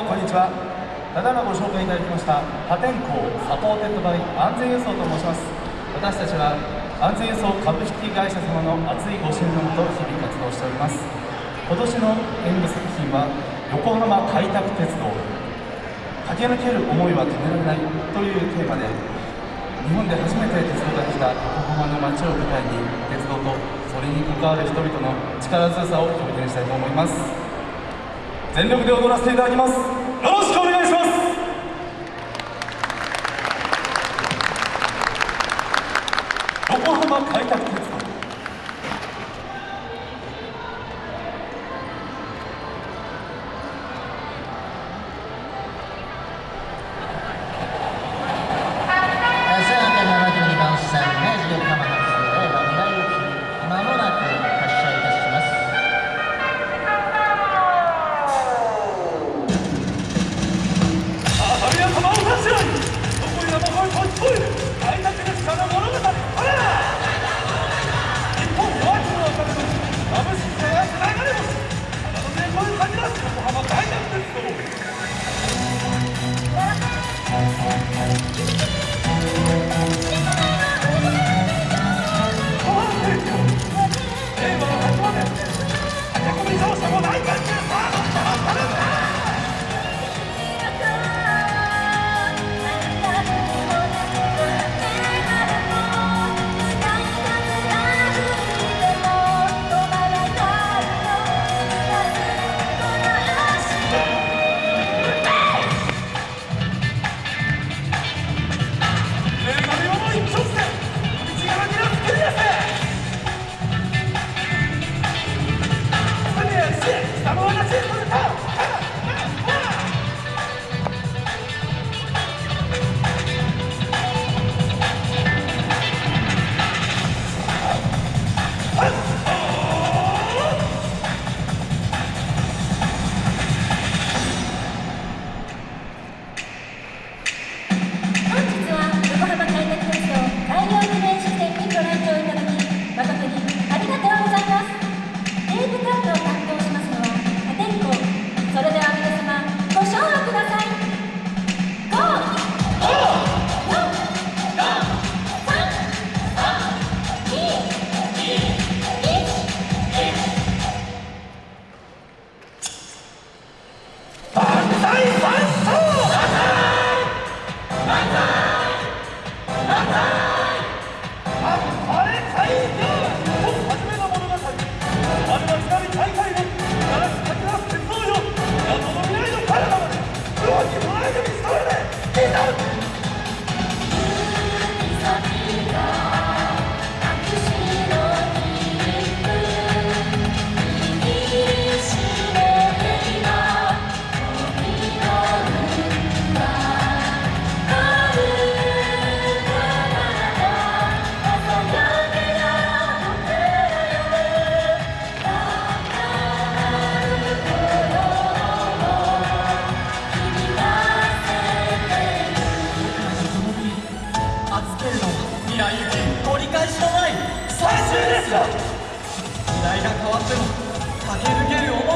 もこんにちは。ただいまご紹介いただきました破天荒 supported by 安全輸送と申します。私たちは安全輸送株式会社様の熱いご支援のもと日々活動しております。今年の演舞作品は横浜開拓鉄道。駆け抜ける思いは止められないというテーマで日本で初めて鉄道ができた横浜の街を舞台に鉄道とそれに関わる人々の力強さを表現したいと思います。全力で踊らせていただきます。よろしく時代が変わっても駆け抜ける思い